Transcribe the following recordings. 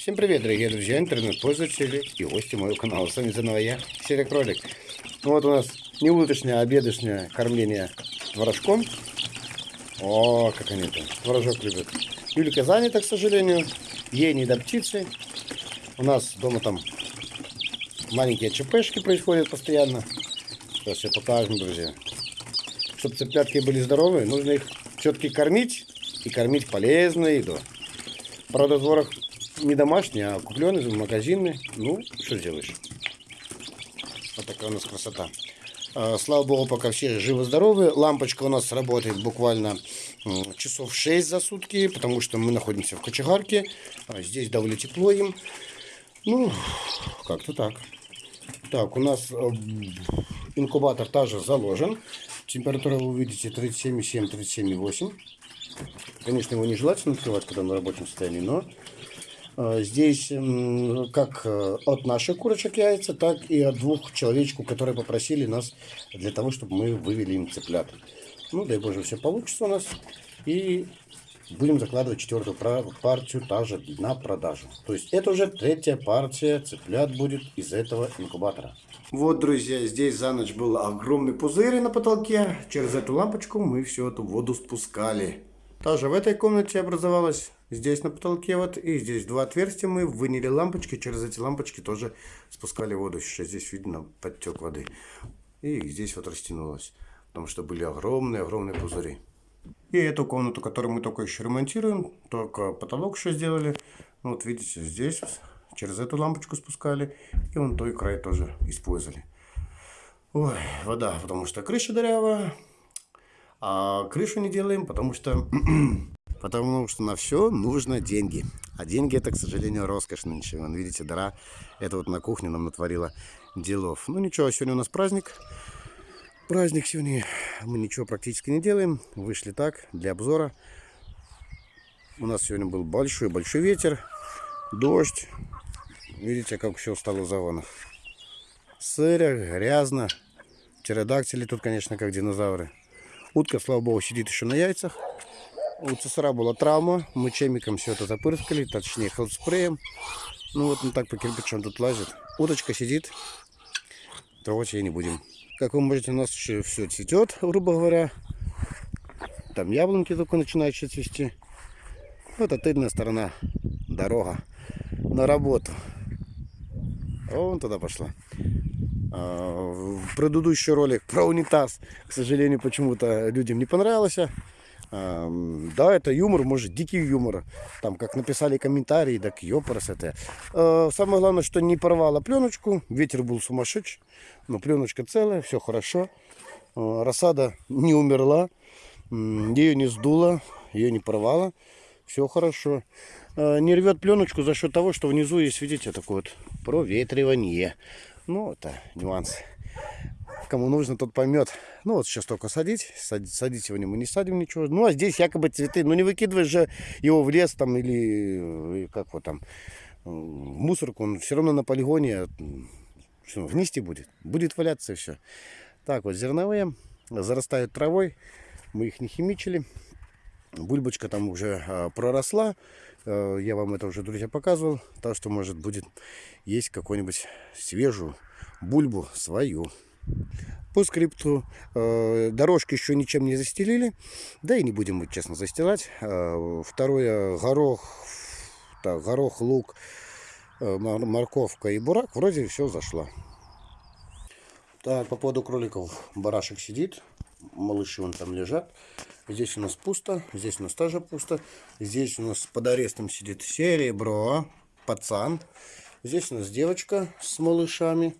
Всем привет, дорогие друзья, интернет-пользователи и гости моего канала. С вами заново я, Серый Кролик. Ну вот у нас не уточное, а обедочное кормление творожком. О, как они там, творожок любят. Юлька занята, к сожалению, ей не до птицы. У нас дома там маленькие ЧПшки происходят постоянно. Сейчас все покажем, друзья. Чтобы цыплятки были здоровы, нужно их все-таки кормить и кормить полезной едой. Правда, творог не домашний, а купленный, магазинный. Ну, что сделаешь. Вот такая у нас красота. А, слава богу, пока все живы-здоровы. Лампочка у нас работает буквально часов 6 за сутки, потому что мы находимся в кочегарке. А, здесь довольно тепло им. Ну, как-то так. Так, у нас э, инкубатор также заложен. Температура вы увидите 37,7, 37,8. Конечно, его нежелательно открывать, когда на рабочем состоянии, но здесь как э, от наших курочек яйца, так и от двух человечков, которые попросили нас для того, чтобы мы вывели им цыплят. Ну, дай Боже, все получится у нас. И будем закладывать четвертую партию также на продажу. То есть это уже третья партия цыплят будет из этого инкубатора. Вот, друзья, здесь за ночь был огромный пузырь на потолке. Через эту лампочку мы всю эту воду спускали. Также в этой комнате образовалась здесь на потолке вот и здесь два отверстия мы выняли лампочки. Через эти лампочки тоже спускали воду. Сейчас здесь видно подтек воды. И здесь вот растянулось. Потому что были огромные-огромные пузыри. И эту комнату, которую мы только еще ремонтируем, только потолок еще сделали. Ну, вот видите, здесь через эту лампочку спускали. И вон той край тоже использовали. Ой, вода, потому что крыша дырявая. А крышу не делаем, потому что, потому что на все нужно деньги. А деньги это, к сожалению, роскошь нынче. Вон, видите, дыра. Это вот на кухне нам натворила делов. Ну ничего, сегодня у нас праздник. Праздник сегодня. Мы ничего практически не делаем. Вышли так, для обзора. У нас сегодня был большой-большой ветер. Дождь. Видите, как все стало загонах. Сыро, грязно. Птеродактили тут, конечно, как динозавры. Утка, слава богу, сидит еще на яйцах. У цесара была травма. Мы чемиком все это запырскали, точнее хелспреем. Ну вот он так по кирпичам тут лазит. Уточка сидит. Трогать ее не будем. Как вы можете, у нас еще все цветет, грубо говоря. Там яблоньки только начинают еще цвести. Вот это тыльная сторона. Дорога на работу. Вон туда пошла. А, предыдущий ролик про унитаз, к сожалению, почему-то людям не понравился. А, да, это юмор, может, дикий юмор. Там, как написали комментарии, так ёпарас это. А, самое главное, что не порвала пленочку. Ветер был сумасшедший. Но пленочка целая, все хорошо. Рассада не умерла. Ее не сдуло, ее не порвало. Все хорошо. Не рвет пленочку за счет того, что внизу есть, видите, такое вот проветривание. Ну, это нюанс. Кому нужно, тот поймет. Ну, вот сейчас только садить. Садить, садить его не мы не садим ничего. Ну, а здесь якобы цветы. Ну, не выкидываешь же его в лес там или как вот там в мусорку. Он все равно на полигоне что, вместе будет. Будет валяться все. Так вот, зерновые зарастают травой. Мы их не химичили. Бульбочка там уже а, проросла. Э, я вам это уже, друзья, показывал. Так что, может, будет есть какую-нибудь свежую бульбу свою. По скрипту э, дорожки еще ничем не застелили. Да и не будем мы, честно, застилать. Э, второе, горох, так, горох, лук, морковка и бурак. Вроде все зашло. Так, по поводу кроликов. Барашек сидит. Малыши вон там лежат. Здесь у нас пусто, здесь у нас тоже пусто. Здесь у нас под арестом сидит серебро, пацан. Здесь у нас девочка с малышами.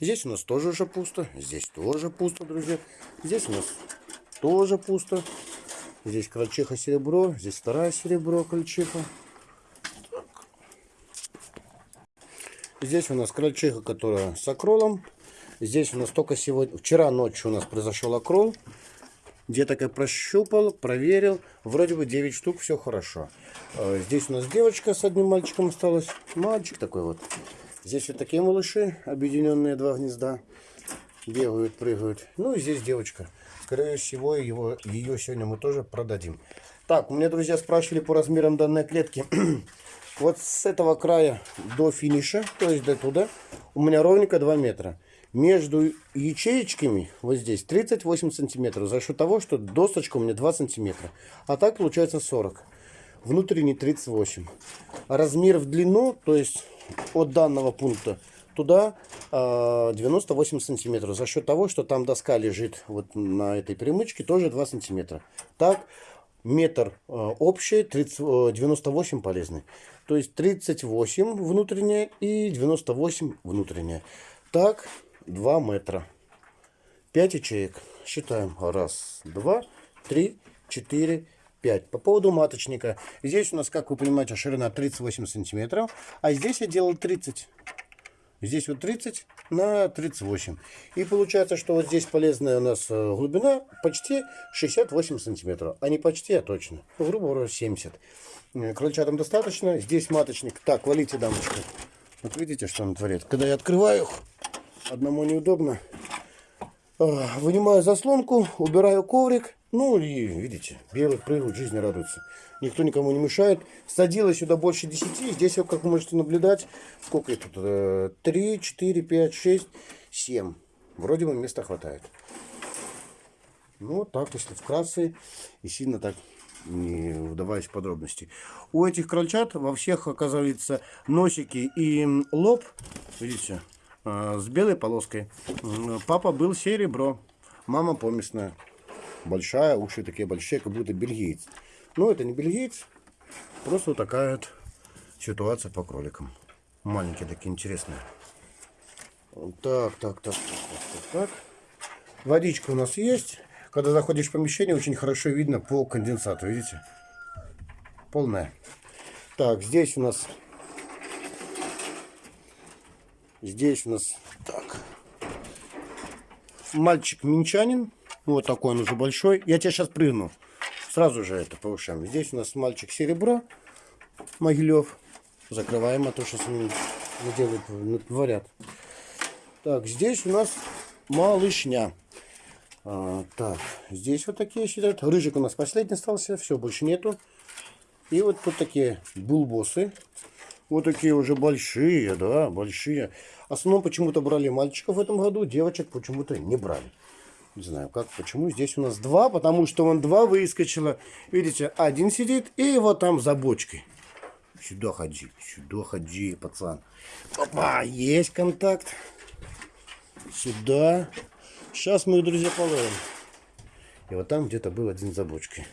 Здесь у нас тоже уже пусто. Здесь тоже пусто, друзья. Здесь у нас тоже пусто. Здесь крольчиха серебро. Здесь вторая серебро крольчиха. Здесь у нас крольчиха, которая с акролом. Здесь у нас только сегодня, вчера ночью у нас произошел акрол. Где-то как прощупал, проверил. Вроде бы 9 штук, все хорошо. Э, здесь у нас девочка с одним мальчиком осталась. Мальчик такой вот. Здесь вот такие малыши, объединенные два гнезда. Бегают, прыгают. Ну и здесь девочка. Скорее всего, его, ее сегодня мы тоже продадим. Так, у меня друзья спрашивали по размерам данной клетки. Вот с этого края до финиша, то есть до туда, у меня ровненько 2 метра. Между ячеечками вот здесь 38 сантиметров. За счет того, что досточка у меня 2 сантиметра. А так получается 40. Внутренний 38. Размер в длину, то есть от данного пункта туда э, 98 сантиметров. За счет того, что там доска лежит вот на этой перемычке, тоже 2 сантиметра. Так, метр э, общий, 30, э, 98 полезный. То есть 38 внутренняя и 98 внутренняя. Так, 2 метра. 5 ячеек. Считаем. Раз, два, три, четыре, 5. По поводу маточника. Здесь у нас, как вы понимаете, ширина 38 сантиметров. А здесь я делал 30. Здесь вот 30 на 38. И получается, что вот здесь полезная у нас э, глубина почти 68 сантиметров. А не почти, а точно. Грубо говоря, 70. Э, крольчатам достаточно. Здесь маточник. Так, валите, дамочка. Вот видите, что он творит. Когда я открываю их, одному неудобно. Вынимаю заслонку, убираю коврик. Ну и видите, белый прыгают, жизни радуются. Никто никому не мешает. Садила сюда больше 10. Здесь, как вы можете наблюдать, сколько это тут? 3, 4, 5, 6, 7. Вроде бы места хватает. Ну, вот так, если вкратце и сильно так не вдаваясь в подробности. У этих крольчат во всех оказывается носики и лоб, видите, а, с белой полоской. Папа был серебро, мама поместная. Большая, уши такие большие, как будто бельгиец. Но это не бельгиец, просто вот такая вот ситуация по кроликам. Маленькие такие интересные. Так, так, так, так, так, так. Водичка у нас есть. Когда заходишь в помещение, очень хорошо видно по конденсату, видите? Полная. Так, здесь у нас... Здесь у нас... Так. Мальчик минчанин. Вот такой он уже большой. Я тебе сейчас прыгну. Сразу же это повышаем. Здесь у нас мальчик серебро. Могилев. Закрываем, а то сейчас они делают, говорят. Так, здесь у нас малышня. А, так, здесь вот такие сидят. Рыжик у нас последний остался, все, больше нету. И вот тут такие булбосы. Вот такие уже большие, да, большие. В основном почему-то брали мальчиков в этом году, девочек почему-то не брали. Не знаю как, почему. Здесь у нас два, потому что вон два выскочило. Видите, один сидит и вот там за бочкой. Сюда ходи, сюда ходи, пацан. Опа, есть контакт. Сюда. Сейчас мы, друзья, половим. И вот там где-то был один за бочкой.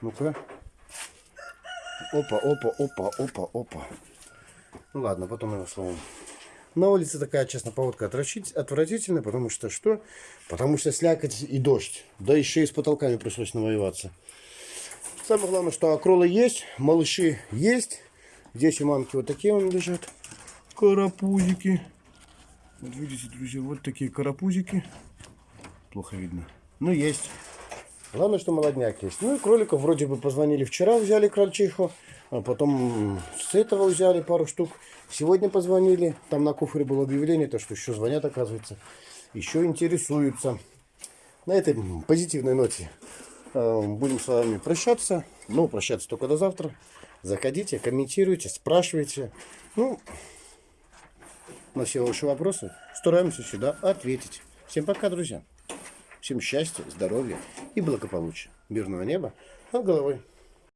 Ну-ка. Опа, опа, опа, опа, опа. Ну ладно, потом его словом. На улице такая, честно, поводка отвратительная, потому что что? Потому что слякоть и дождь. Да еще и с потолками пришлось навоеваться. Самое главное, что акролы есть, малыши есть. Здесь у мамки вот такие он лежат. Карапузики. Вот видите, друзья, вот такие карапузики. Плохо видно. Ну, есть. Главное, что молодняк есть. Ну и кроликов вроде бы позвонили вчера, взяли крольчиху. А потом с этого взяли пару штук. Сегодня позвонили. Там на куфре было объявление, то что еще звонят, оказывается. Еще интересуются. На этой позитивной ноте э, будем с вами прощаться. Ну, прощаться только до завтра. Заходите, комментируйте, спрашивайте. Ну, на все ваши вопросы стараемся сюда ответить. Всем пока, друзья. Всем счастья, здоровья и благополучия. Мирного неба над головой.